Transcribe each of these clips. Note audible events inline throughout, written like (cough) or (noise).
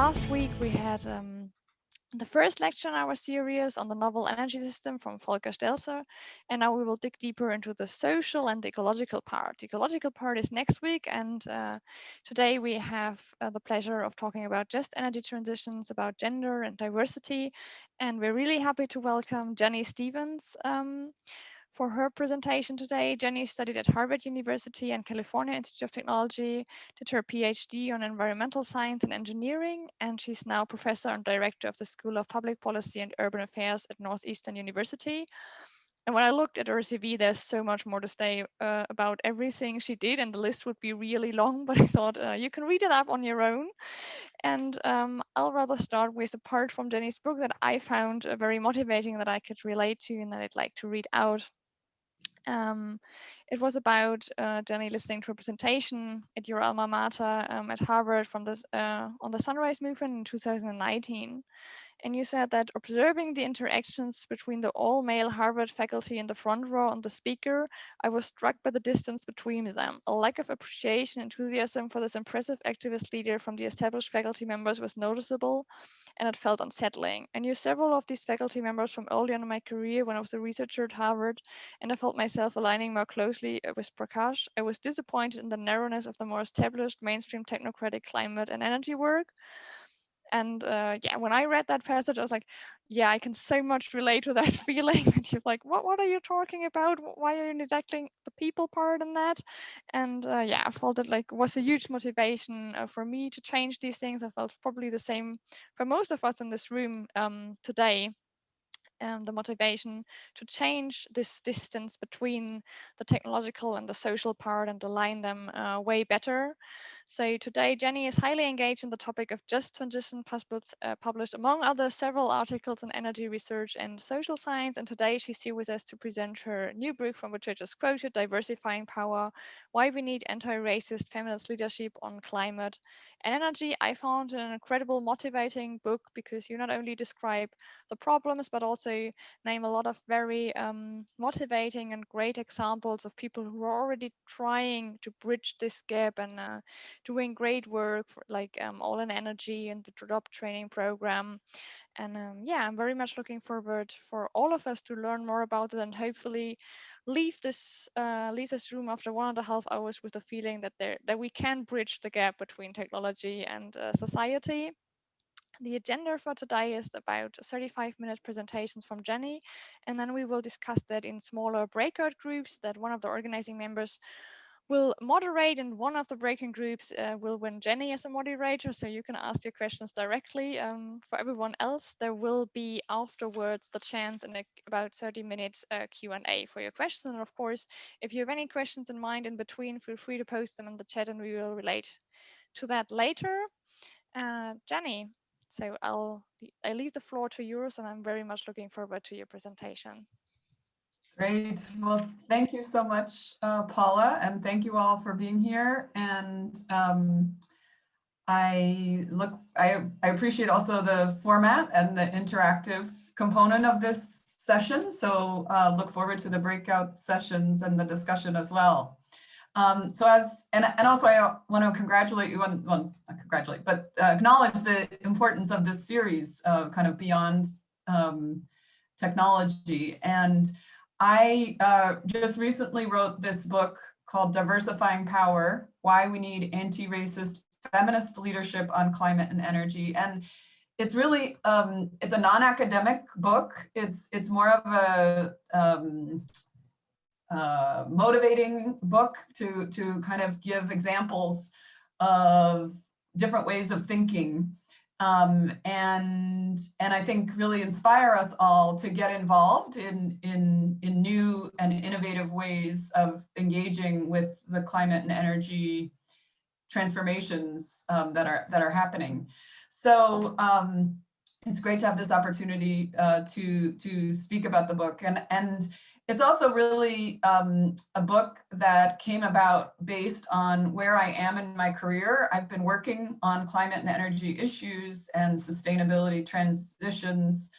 last week we had um, the first lecture in our series on the novel energy system from Volker Stelzer, and now we will dig deeper into the social and ecological part. The ecological part is next week, and uh, today we have uh, the pleasure of talking about just energy transitions, about gender and diversity, and we're really happy to welcome Jennie Stephens. Um, for her presentation today, Jennie studied at Harvard University and California Institute of Technology, did her PhD on environmental science and engineering, and she's now professor and director of the School of Public Policy and Urban Affairs at Northeastern University. And when I looked at her CV, there's so much more to say uh, about everything she did, and the list would be really long, (laughs) but I thought uh, you can read it up on your own. And um, I'll rather start with a part from Jennie's book that I found uh, very motivating that I could relate to and that I'd like to read out. Um, it was about uh, Jennie listening to a presentation at your alma mater um, at Harvard from this uh, on the Sunrise Movement in 2019. And you said that observing the interactions between the all male Harvard faculty in the front row and the speaker, I was struck by the distance between them. A lack of appreciation enthusiasm for this impressive activist leader from the established faculty members was noticeable and it felt unsettling. I knew several of these faculty members from early on in my career when I was a researcher at Harvard, and I felt myself aligning more closely uh, with Prakash. I was disappointed in the narrowness of the more established mainstream technocratic climate and energy work. And uh, yeah, when I read that passage, I was like, yeah, I can so much relate to that (laughs) feeling. and you're like, what, what are you talking about? Why are you neglecting the people part in that? And uh, yeah, I felt it like was a huge motivation uh, for me to change these things. I felt probably the same for most of us in this room um, today um, the motivation to change this distance between the technological and the social part and align them uh, way better. So today, Jennie is highly engaged in the topic of just transition uh, published among other several articles in energy research and social science. And today she's here with us to present her new book from which I just quoted, Diversifying Power, Why We Need Anti-Racist Feminist Leadership on Climate and Energy. I found an incredible motivating book because you not only describe the problems, but also name a lot of very um, motivating and great examples of people who are already trying to bridge this gap and uh, doing great work for like um, All in Energy and the job training program. And um, yeah, I'm very much looking forward for all of us to learn more about it and hopefully leave this uh, leave this room after one and a half hours with the feeling that there that we can bridge the gap between technology and uh, society. The agenda for today is about 35 minute presentations from Jennie, and then we will discuss that in smaller breakout groups that one of the organizing members will moderate and one of the breaking groups uh, will win Jennie as a moderator. So you can ask your questions directly. Um, for everyone else, there will be afterwards the chance in a, about 30 minutes uh, Q&A for your questions. And of course, if you have any questions in mind in between, feel free to post them in the chat and we will relate to that later. Uh, Jennie, so I'll I leave the floor to yours and I'm very much looking forward to your presentation. Great. Well, thank you so much, uh, Paula, and thank you all for being here. And um, I look, I, I appreciate also the format and the interactive component of this session. So uh, look forward to the breakout sessions and the discussion as well. Um, so as, and, and also I want to congratulate you on, well, not congratulate, but uh, acknowledge the importance of this series of kind of beyond um, technology. And I uh, just recently wrote this book called Diversifying Power, Why We Need Anti-Racist Feminist Leadership on Climate and Energy. And it's really, um, it's a non-academic book. It's, it's more of a um, uh, motivating book to, to kind of give examples of different ways of thinking um, and and I think really inspire us all to get involved in in in new and innovative ways of engaging with the climate and energy transformations um, that are that are happening. So um, it's great to have this opportunity uh, to to speak about the book and and it's also really um, a book that came about based on where I am in my career. I've been working on climate and energy issues and sustainability transitions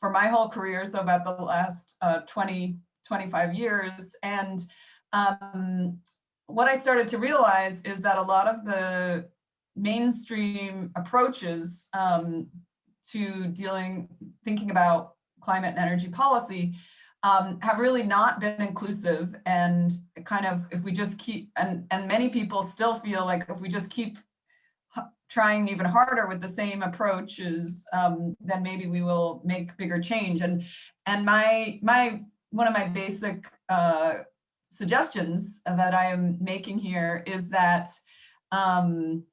for my whole career, so about the last uh, 20, 25 years. And um, what I started to realize is that a lot of the mainstream approaches um, to dealing, thinking about climate and energy policy um, have really not been inclusive and kind of if we just keep and and many people still feel like if we just keep trying even harder with the same approaches um, then maybe we will make bigger change. And and my my one of my basic uh, suggestions that I am making here is that um,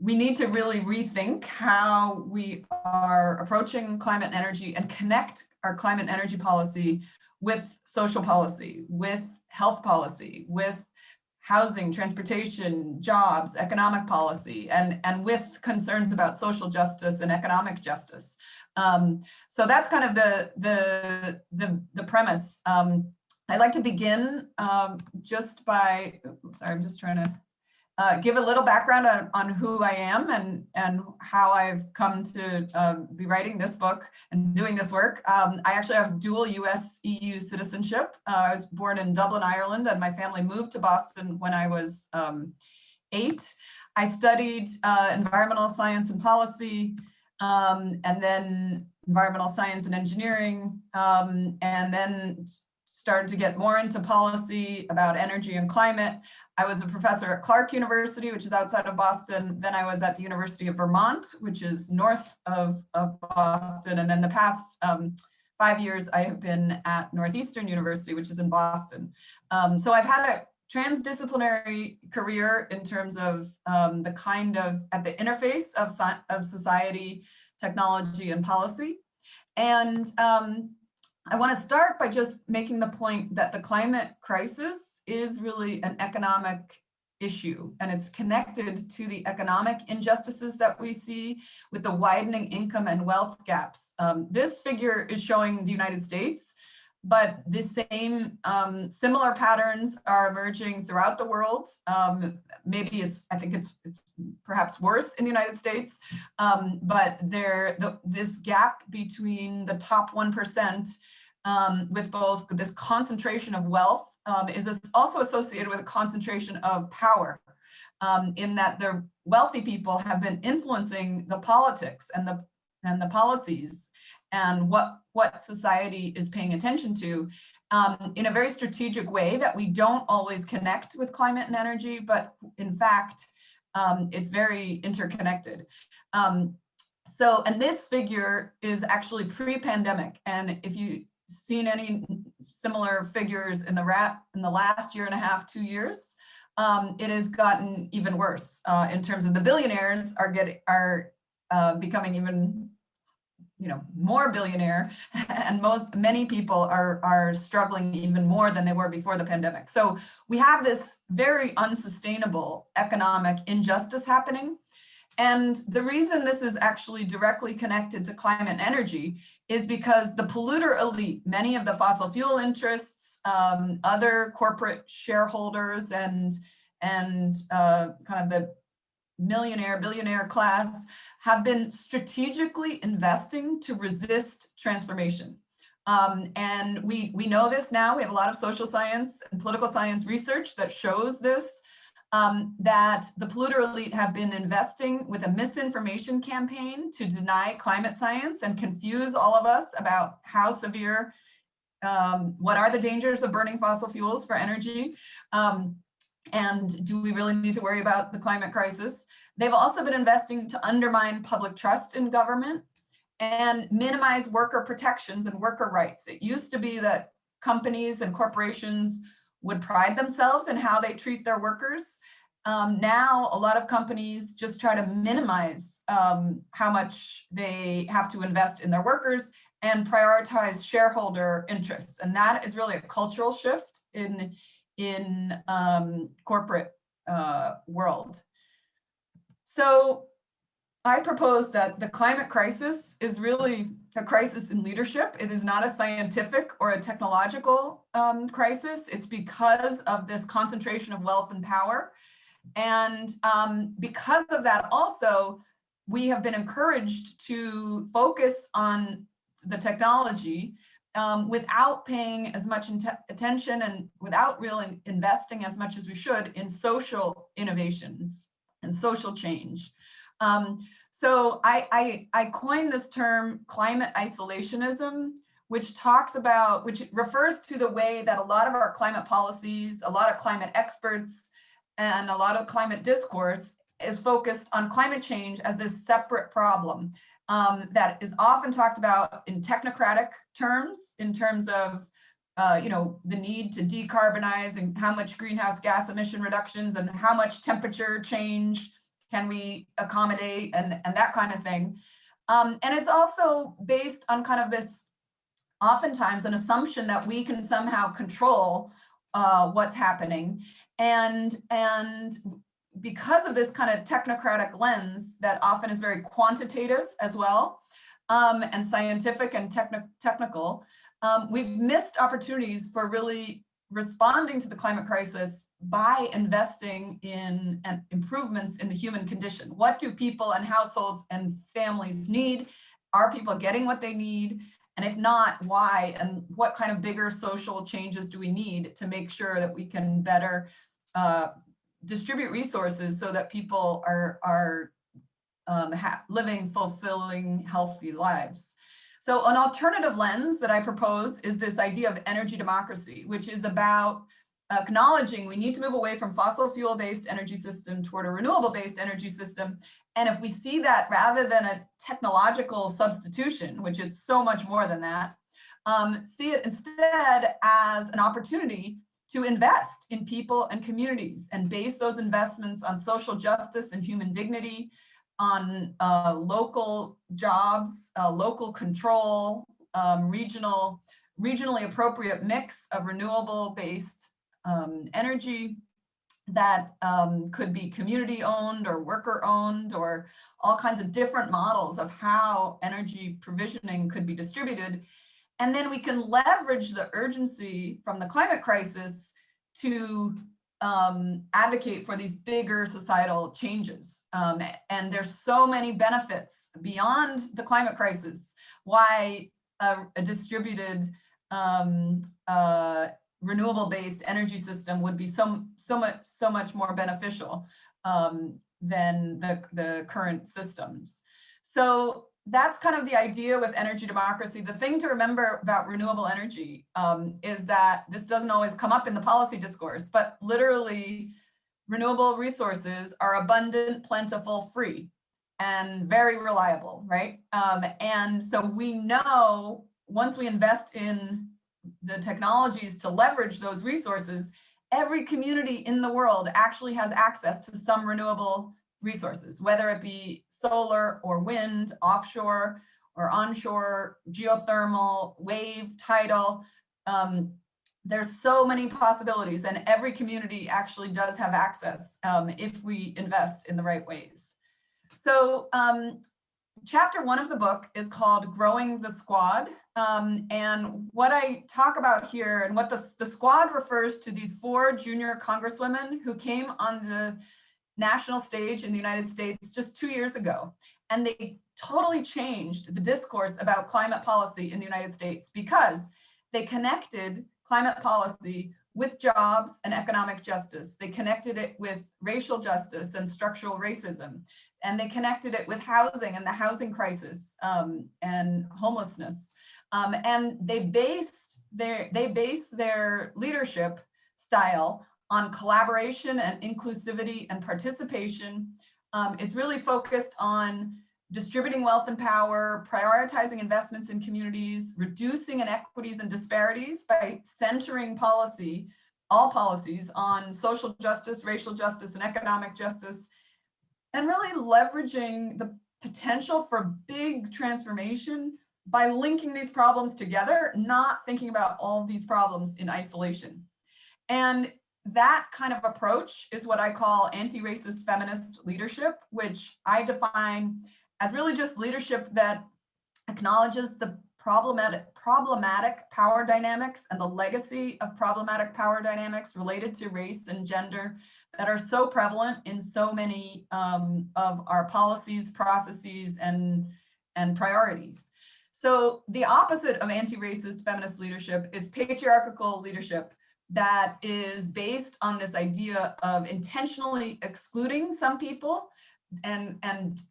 we need to really rethink how we are approaching climate and energy and connect our climate and energy policy with social policy, with health policy, with housing, transportation, jobs, economic policy, and, and with concerns about social justice and economic justice. Um, so that's kind of the, the, the, the premise. Um, I'd like to begin um, just by, sorry, I'm just trying to uh, give a little background on, on who I am and, and how I've come to um, be writing this book and doing this work. Um, I actually have dual US EU citizenship. Uh, I was born in Dublin, Ireland, and my family moved to Boston when I was um, eight. I studied uh, environmental science and policy, um, and then environmental science and engineering, um, and then started to get more into policy about energy and climate. I was a professor at Clark University, which is outside of Boston. Then I was at the University of Vermont, which is north of, of Boston. And then the past um, five years, I have been at Northeastern University, which is in Boston. Um, so I've had a transdisciplinary career in terms of um, the kind of, at the interface of, of society, technology, and policy. And um, I want to start by just making the point that the climate crisis is really an economic issue and it's connected to the economic injustices that we see with the widening income and wealth gaps. Um, this figure is showing the United States, but the same um, similar patterns are emerging throughout the world. Um, maybe it's, I think it's, it's perhaps worse in the United States, um, but there, the, this gap between the top 1% um, with both this concentration of wealth um, is also associated with a concentration of power um, in that the wealthy people have been influencing the politics and the and the policies and what what society is paying attention to um, in a very strategic way that we don't always connect with climate and energy, but in fact, um, it's very interconnected. Um, so, and this figure is actually pre-pandemic. And if you seen any similar figures in the rat in the last year and a half, two years, um, it has gotten even worse uh, in terms of the billionaires are getting are uh, becoming even you know more billionaire (laughs) and most many people are are struggling even more than they were before the pandemic. So we have this very unsustainable economic injustice happening and the reason this is actually directly connected to climate and energy is because the polluter elite, many of the fossil fuel interests, um, other corporate shareholders and, and uh, kind of the millionaire, billionaire class have been strategically investing to resist transformation. Um, and we, we know this now, we have a lot of social science and political science research that shows this um, that the polluter elite have been investing with a misinformation campaign to deny climate science and confuse all of us about how severe, um, what are the dangers of burning fossil fuels for energy, um, and do we really need to worry about the climate crisis? They've also been investing to undermine public trust in government and minimize worker protections and worker rights. It used to be that companies and corporations would pride themselves in how they treat their workers. Um, now, a lot of companies just try to minimize um, how much they have to invest in their workers and prioritize shareholder interests. And that is really a cultural shift in, in um, corporate uh, world. So I propose that the climate crisis is really a crisis in leadership. It is not a scientific or a technological um, crisis. It's because of this concentration of wealth and power. And um, because of that also, we have been encouraged to focus on the technology um, without paying as much attention and without really investing as much as we should in social innovations and social change. Um, so I, I, I coined this term climate isolationism, which talks about, which refers to the way that a lot of our climate policies, a lot of climate experts, and a lot of climate discourse is focused on climate change as this separate problem um, that is often talked about in technocratic terms, in terms of uh, you know, the need to decarbonize and how much greenhouse gas emission reductions and how much temperature change can we accommodate and, and that kind of thing. Um, and it's also based on kind of this, oftentimes an assumption that we can somehow control uh, what's happening. And, and because of this kind of technocratic lens that often is very quantitative as well, um, and scientific and techni technical, um, we've missed opportunities for really responding to the climate crisis by investing in improvements in the human condition. What do people and households and families need? Are people getting what they need? And if not, why? And what kind of bigger social changes do we need to make sure that we can better uh, distribute resources so that people are, are um, living fulfilling, healthy lives? So an alternative lens that I propose is this idea of energy democracy, which is about acknowledging we need to move away from fossil fuel based energy system toward a renewable based energy system. And if we see that rather than a technological substitution, which is so much more than that, um, see it instead as an opportunity to invest in people and communities and base those investments on social justice and human dignity, on uh, local jobs, uh, local control, um, regional, regionally appropriate mix of renewable based um, energy that um, could be community owned or worker owned or all kinds of different models of how energy provisioning could be distributed. And then we can leverage the urgency from the climate crisis to um, advocate for these bigger societal changes. Um, and there's so many benefits beyond the climate crisis, why a, a distributed um, uh, renewable-based energy system would be so, so, much, so much more beneficial um, than the, the current systems. So that's kind of the idea with energy democracy. The thing to remember about renewable energy um, is that this doesn't always come up in the policy discourse, but literally renewable resources are abundant, plentiful, free, and very reliable, right? Um, and so we know once we invest in the technologies to leverage those resources, every community in the world actually has access to some renewable resources, whether it be solar or wind, offshore or onshore, geothermal, wave, tidal. Um, there's so many possibilities and every community actually does have access um, if we invest in the right ways. So um, chapter one of the book is called Growing the Squad. Um, and what I talk about here and what the, the squad refers to these four junior congresswomen who came on the national stage in the United States just two years ago. And they totally changed the discourse about climate policy in the United States because they connected climate policy with jobs and economic justice. They connected it with racial justice and structural racism. And they connected it with housing and the housing crisis um, and homelessness. Um, and they based their, they base their leadership style on collaboration and inclusivity and participation. Um, it's really focused on distributing wealth and power, prioritizing investments in communities, reducing inequities and disparities by centering policy, all policies on social justice, racial justice, and economic justice, and really leveraging the potential for big transformation by linking these problems together, not thinking about all of these problems in isolation. And that kind of approach is what I call anti-racist feminist leadership, which I define as really just leadership that acknowledges the problematic, problematic power dynamics and the legacy of problematic power dynamics related to race and gender that are so prevalent in so many um, of our policies, processes, and, and priorities. So the opposite of anti-racist feminist leadership is patriarchal leadership, that is based on this idea of intentionally excluding some people and, and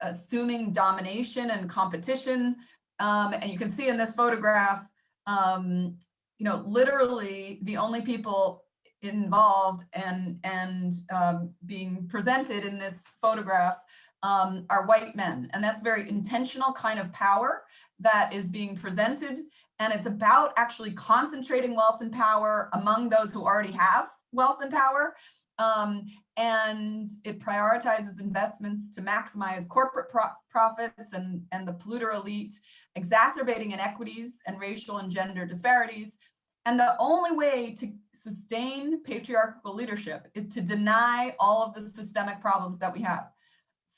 assuming domination and competition. Um, and you can see in this photograph, um, you know, literally the only people involved and, and um, being presented in this photograph um, are white men. And that's very intentional kind of power that is being presented. And it's about actually concentrating wealth and power among those who already have wealth and power. Um, and it prioritizes investments to maximize corporate pro profits and, and the polluter elite, exacerbating inequities and racial and gender disparities. And the only way to sustain patriarchal leadership is to deny all of the systemic problems that we have.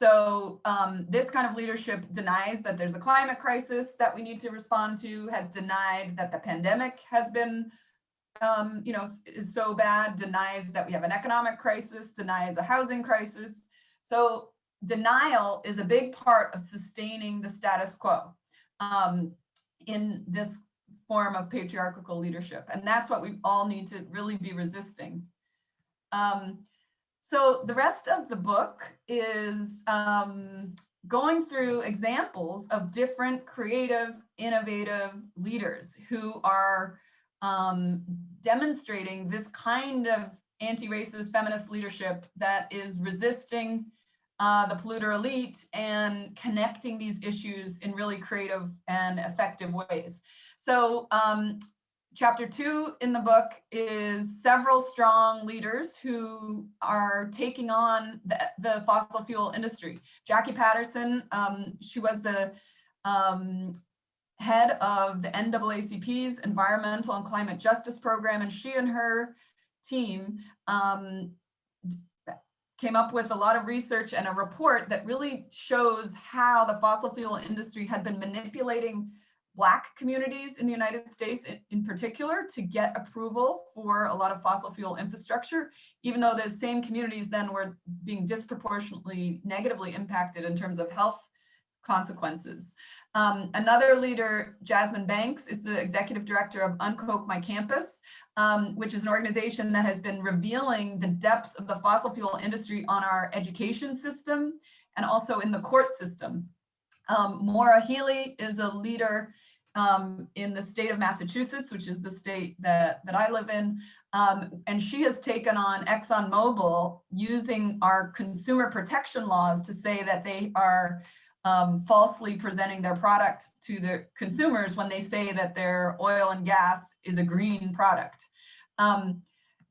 So um, this kind of leadership denies that there's a climate crisis that we need to respond to, has denied that the pandemic has been, um, you know, is so bad, denies that we have an economic crisis, denies a housing crisis. So denial is a big part of sustaining the status quo um, in this form of patriarchal leadership. And that's what we all need to really be resisting. Um, so the rest of the book is um, going through examples of different creative, innovative leaders who are um, demonstrating this kind of anti-racist feminist leadership that is resisting uh, the polluter elite and connecting these issues in really creative and effective ways. So um, chapter two in the book is several strong leaders who are taking on the, the fossil fuel industry. Jackie Patterson, um, she was the um, head of the NAACP's Environmental and Climate Justice Program, and she and her team um, came up with a lot of research and a report that really shows how the fossil fuel industry had been manipulating Black communities in the United States in, in, particular to get approval for a lot of fossil fuel infrastructure, even though those same communities then were being disproportionately negatively impacted in terms of health consequences. Um, another leader, Jasmine Banks, is the executive director of UnKoch My Campus, um, which is an organization that has been revealing the depths of the fossil fuel industry on our education system and also in the court system. Um, Maura Healey is a leader um, in the state of Massachusetts, which is the state that, that I live in. Um, and she has taken on ExxonMobil using our consumer protection laws to say that they are um, falsely presenting their product to the consumers when they say that their oil and gas is a green product. Um,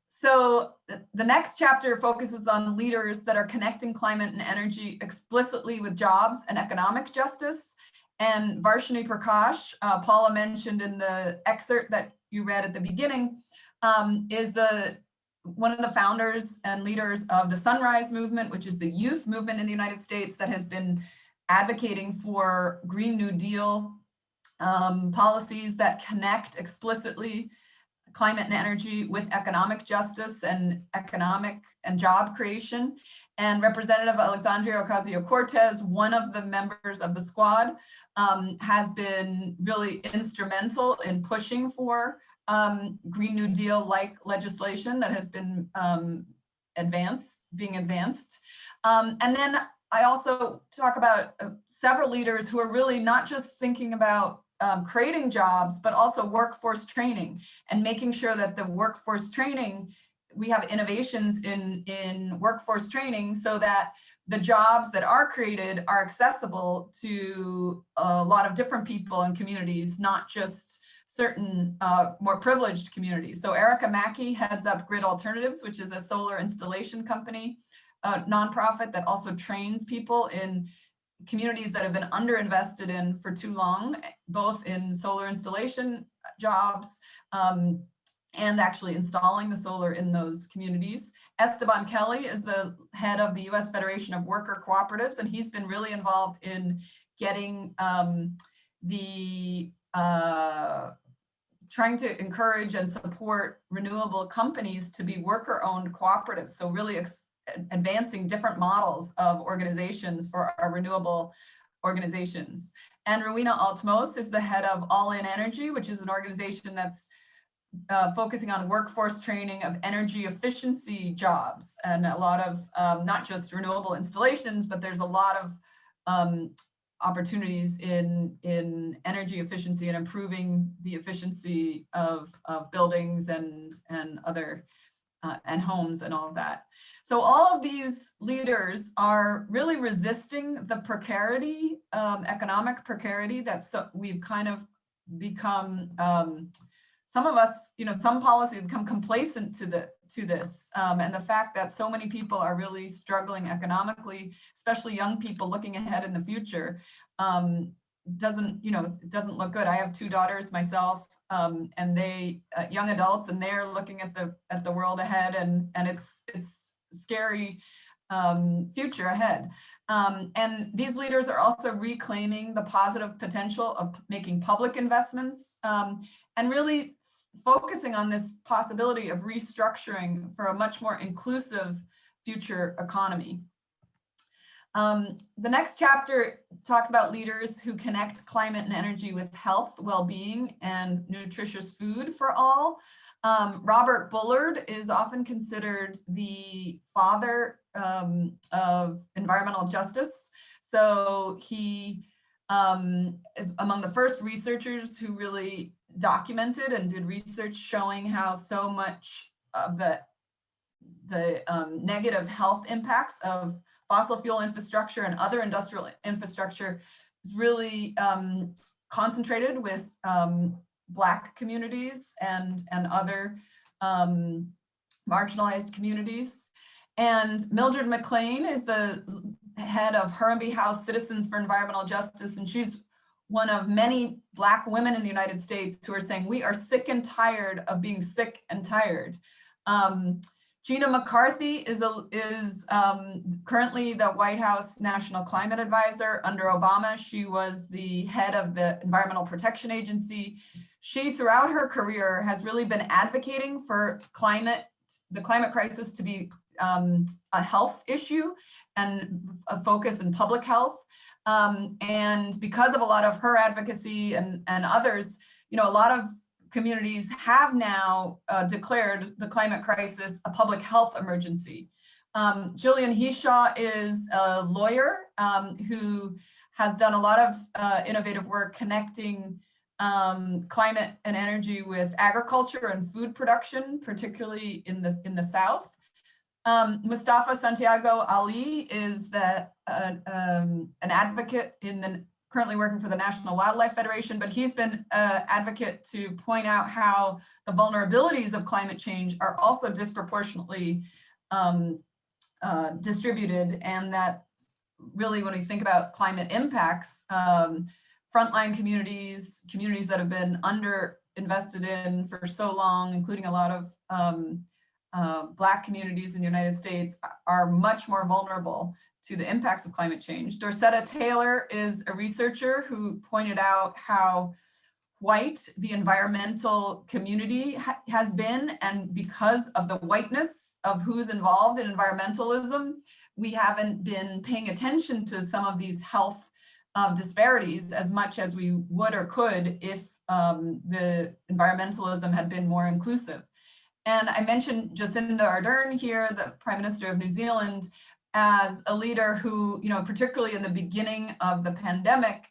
so the next chapter focuses on leaders that are connecting climate and energy explicitly with jobs and economic justice. And Varshini Prakash, uh, Paula mentioned in the excerpt that you read at the beginning, um, is the one of the founders and leaders of the Sunrise Movement, which is the youth movement in the United States that has been advocating for Green New Deal um, policies that connect explicitly climate and energy with economic justice and economic and job creation. And Representative Alexandria Ocasio-Cortez, one of the members of the squad, um, has been really instrumental in pushing for um, Green New Deal-like legislation that has been um, advanced, being advanced. Um, and then I also talk about uh, several leaders who are really not just thinking about um, creating jobs, but also workforce training and making sure that the workforce training, we have innovations in, in workforce training so that the jobs that are created are accessible to a lot of different people and communities, not just certain uh, more privileged communities. So Erica Mackie heads up Grid Alternatives, which is a solar installation company, a nonprofit that also trains people in communities that have been underinvested in for too long, both in solar installation jobs um, and actually installing the solar in those communities. Esteban Kelly is the head of the US Federation of Worker Cooperatives, and he's been really involved in getting um, the uh, trying to encourage and support renewable companies to be worker-owned cooperatives. So really advancing different models of organizations for our renewable organizations. And Rowena Altmos is the head of All In Energy, which is an organization that's uh, focusing on workforce training of energy efficiency jobs and a lot of um, not just renewable installations, but there's a lot of um, opportunities in, in energy efficiency and improving the efficiency of, of buildings and, and other uh, and homes and all of that. So all of these leaders are really resisting the precarity, um, economic precarity that so we've kind of become, um, some of us, you know, some policies become complacent to the to this. Um, and the fact that so many people are really struggling economically, especially young people looking ahead in the future, um, doesn't, you know, doesn't look good. I have two daughters myself, um, and they, uh, young adults, and they're looking at the at the world ahead, and and it's it's scary um, future ahead. Um, and these leaders are also reclaiming the positive potential of making public investments um, and really focusing on this possibility of restructuring for a much more inclusive future economy. Um, the next chapter talks about leaders who connect climate and energy with health, well-being, and nutritious food for all. Um, Robert Bullard is often considered the father um, of environmental justice. So he um, is among the first researchers who really documented and did research showing how so much of the, the um, negative health impacts of fossil fuel infrastructure and other industrial infrastructure is really um, concentrated with um, Black communities and, and other um, marginalized communities. And Mildred McClain is the head of Harambee House Citizens for Environmental Justice, and she's one of many Black women in the United States who are saying, we are sick and tired of being sick and tired. Um, Gina McCarthy is, a, is um, currently the White House National Climate Advisor. Under Obama, she was the head of the Environmental Protection Agency. She, throughout her career, has really been advocating for climate, the climate crisis to be um, a health issue and a focus in public health. Um, and because of a lot of her advocacy and, and others, you know, a lot of communities have now uh, declared the climate crisis a public health emergency. Um, Jillian Hishaw is a lawyer um, who has done a lot of uh, innovative work connecting um, climate and energy with agriculture and food production, particularly in the in the South. Um, Mustafa Santiago Ali is that uh, um, an advocate in the currently working for the National Wildlife Federation, but he's been an advocate to point out how the vulnerabilities of climate change are also disproportionately um, uh, distributed and that really when we think about climate impacts, um, frontline communities, communities that have been under invested in for so long, including a lot of um, uh, Black communities in the United States are much more vulnerable to the impacts of climate change. Dorceta Taylor is a researcher who pointed out how white the environmental community ha has been and because of the whiteness of who's involved in environmentalism, we haven't been paying attention to some of these health uh, disparities as much as we would or could if um, the environmentalism had been more inclusive. And I mentioned Jacinda Ardern here, the Prime Minister of New Zealand, as a leader who, you know, particularly in the beginning of the pandemic,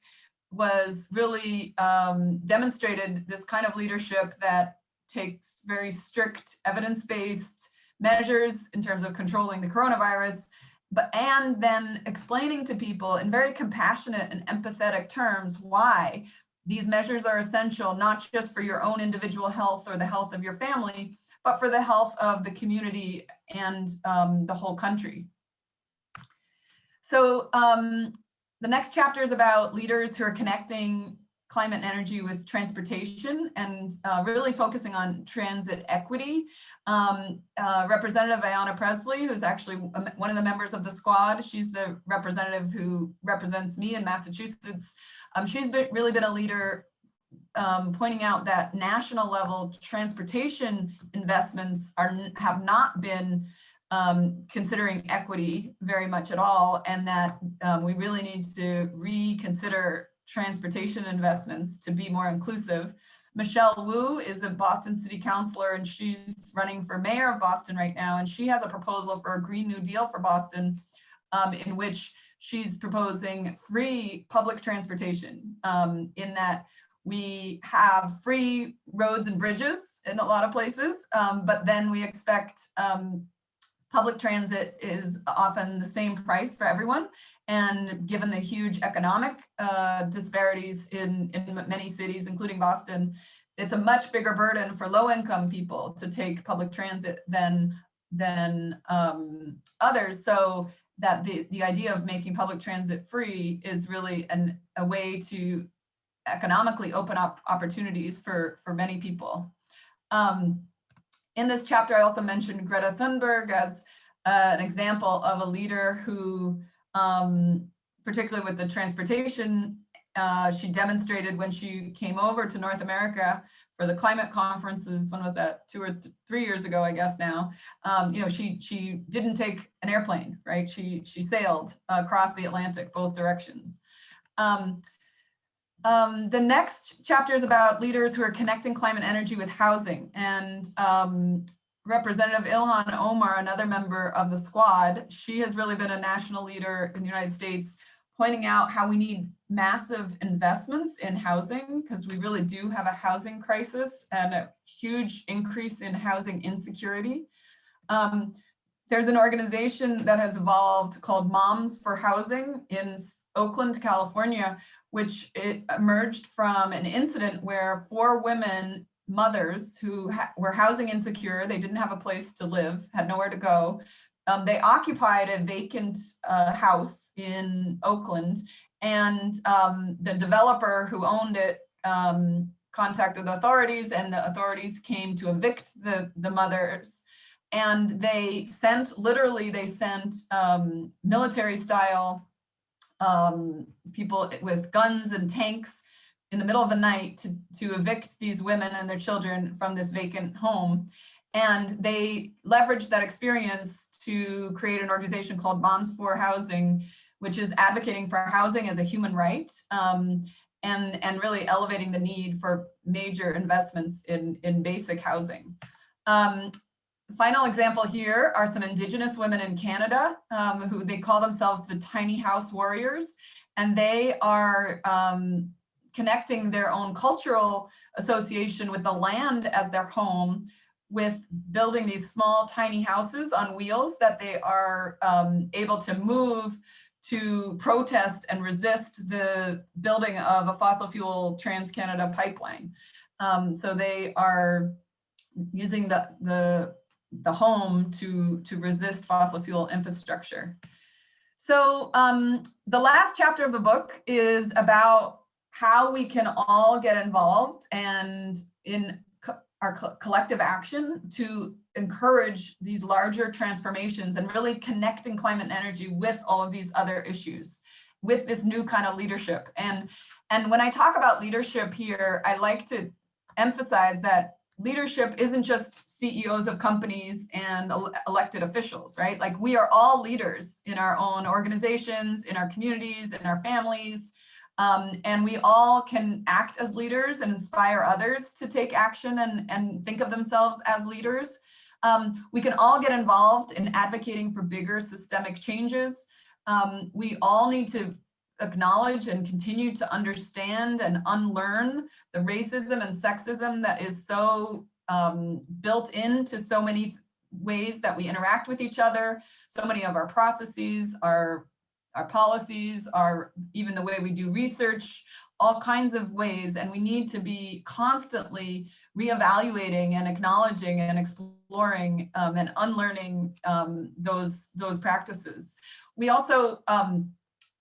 was really um, demonstrated this kind of leadership that takes very strict evidence-based measures in terms of controlling the coronavirus, but and then explaining to people in very compassionate and empathetic terms why these measures are essential, not just for your own individual health or the health of your family, but for the health of the community and um, the whole country. So um, the next chapter is about leaders who are connecting climate and energy with transportation and uh, really focusing on transit equity. Um, uh, Representative Ayanna Presley, who's actually one of the members of the squad, she's the representative who represents me in Massachusetts. Um, she's been, really been a leader um, pointing out that national level transportation investments are have not been um, considering equity very much at all, and that um, we really need to reconsider transportation investments to be more inclusive. Michelle Wu is a Boston city councilor and she's running for mayor of Boston right now. And she has a proposal for a Green New Deal for Boston um, in which she's proposing free public transportation um, in that we have free roads and bridges in a lot of places, um, but then we expect um, public transit is often the same price for everyone. And given the huge economic uh, disparities in, in many cities, including Boston, it's a much bigger burden for low income people to take public transit than, than um, others. So that the, the idea of making public transit free is really an, a way to economically open up opportunities for, for many people. Um, in this chapter, I also mentioned Greta Thunberg as uh, an example of a leader who, um, particularly with the transportation, uh, she demonstrated when she came over to North America for the climate conferences, when was that, two or th three years ago, I guess now, um, you know, she she didn't take an airplane, right? She, she sailed across the Atlantic, both directions. Um, um, the next chapter is about leaders who are connecting climate energy with housing. And um, Representative Ilhan Omar, another member of the squad, she has really been a national leader in the United States, pointing out how we need massive investments in housing because we really do have a housing crisis and a huge increase in housing insecurity. Um, there's an organization that has evolved called Moms for Housing in Oakland, California, which emerged from an incident where four women mothers who were housing insecure, they didn't have a place to live, had nowhere to go. Um, they occupied a vacant uh, house in Oakland and um, the developer who owned it um, contacted the authorities and the authorities came to evict the, the mothers and they sent, literally they sent um, military style um, people with guns and tanks in the middle of the night to, to evict these women and their children from this vacant home. And they leveraged that experience to create an organization called Moms for Housing, which is advocating for housing as a human right um, and, and really elevating the need for major investments in, in basic housing. Um, final example here are some indigenous women in Canada um, who they call themselves the tiny house warriors. And they are um, connecting their own cultural association with the land as their home with building these small tiny houses on wheels that they are um, able to move to protest and resist the building of a fossil fuel Trans-Canada pipeline. Um, so they are using the, the the home to, to resist fossil fuel infrastructure. So um, the last chapter of the book is about how we can all get involved and in co our co collective action to encourage these larger transformations and really connecting climate and energy with all of these other issues with this new kind of leadership. And, and when I talk about leadership here, I like to emphasize that leadership isn't just CEOs of companies and elected officials, right? Like we are all leaders in our own organizations, in our communities, in our families, um, and we all can act as leaders and inspire others to take action and, and think of themselves as leaders. Um, we can all get involved in advocating for bigger systemic changes. Um, we all need to acknowledge and continue to understand and unlearn the racism and sexism that is so um, built into so many ways that we interact with each other. So many of our processes, our, our policies, our even the way we do research, all kinds of ways. And we need to be constantly reevaluating and acknowledging and exploring um, and unlearning um, those, those practices. We also um,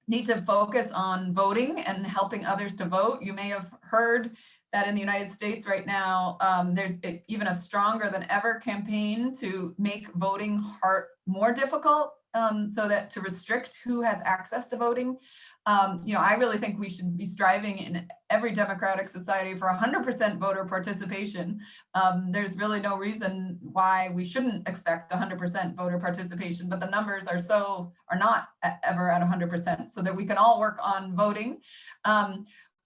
need to focus on voting and helping others to vote. You may have heard that in the United States right now, um, there's a, even a stronger than ever campaign to make voting hard, more difficult um, so that to restrict who has access to voting. Um, you know, I really think we should be striving in every democratic society for 100% voter participation. Um, there's really no reason why we shouldn't expect 100% voter participation, but the numbers are so, are not ever at 100% so that we can all work on voting.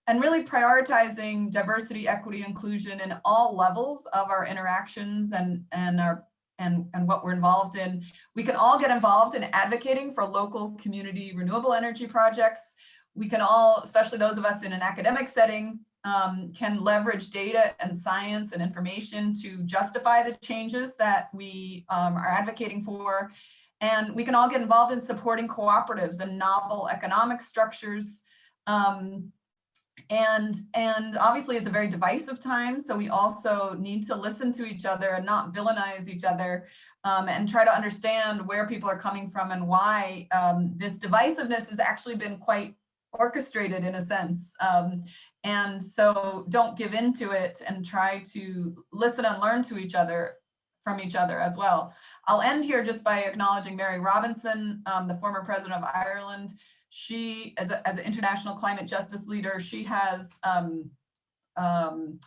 And really prioritizing diversity, equity, inclusion in all levels of our interactions and, and our and, and what we're involved in. We can all get involved in advocating for local community renewable energy projects. We can all, especially those of us in an academic setting, um, can leverage data and science and information to justify the changes that we um, are advocating for. And we can all get involved in supporting cooperatives and novel economic structures. Um, and, and obviously it's a very divisive time, so we also need to listen to each other and not villainize each other um, and try to understand where people are coming from and why um, this divisiveness has actually been quite orchestrated in a sense. Um, and so don't give into it and try to listen and learn to each other from each other as well. I'll end here just by acknowledging Mary Robinson, um, the former president of Ireland. She, as, a, as an international climate justice leader, she has um, um,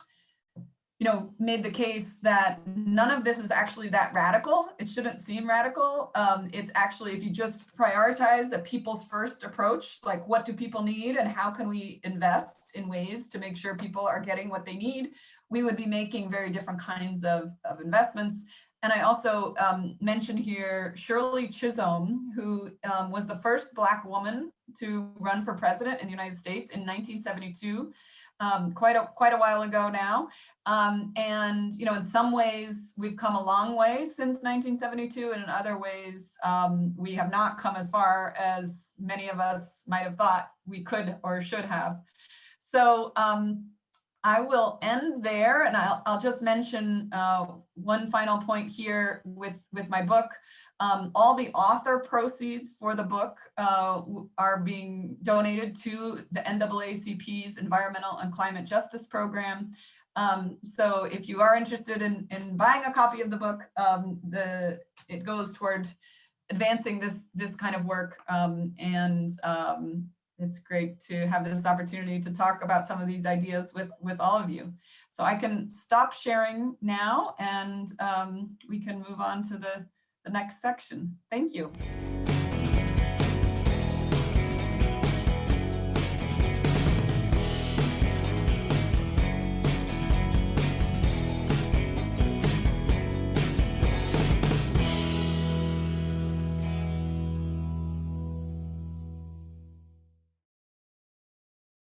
you know, made the case that none of this is actually that radical. It shouldn't seem radical. Um, it's actually, if you just prioritize a people's first approach, like what do people need and how can we invest in ways to make sure people are getting what they need, we would be making very different kinds of, of investments. And I also um, mentioned here Shirley Chisholm, who um, was the first Black woman to run for president in the United States in 1972 um, quite a quite a while ago now. Um, and you know, in some ways we've come a long way since 1972, and in other ways um, we have not come as far as many of us might have thought we could or should have. So um, I will end there, and I'll, I'll just mention uh, one final point here with with my book. Um, all the author proceeds for the book uh, are being donated to the NAACP's Environmental and Climate Justice Program. Um, so if you are interested in, in buying a copy of the book, um, the it goes toward advancing this this kind of work um, and um, it's great to have this opportunity to talk about some of these ideas with with all of you. So I can stop sharing now and um, we can move on to the the next section. Thank you.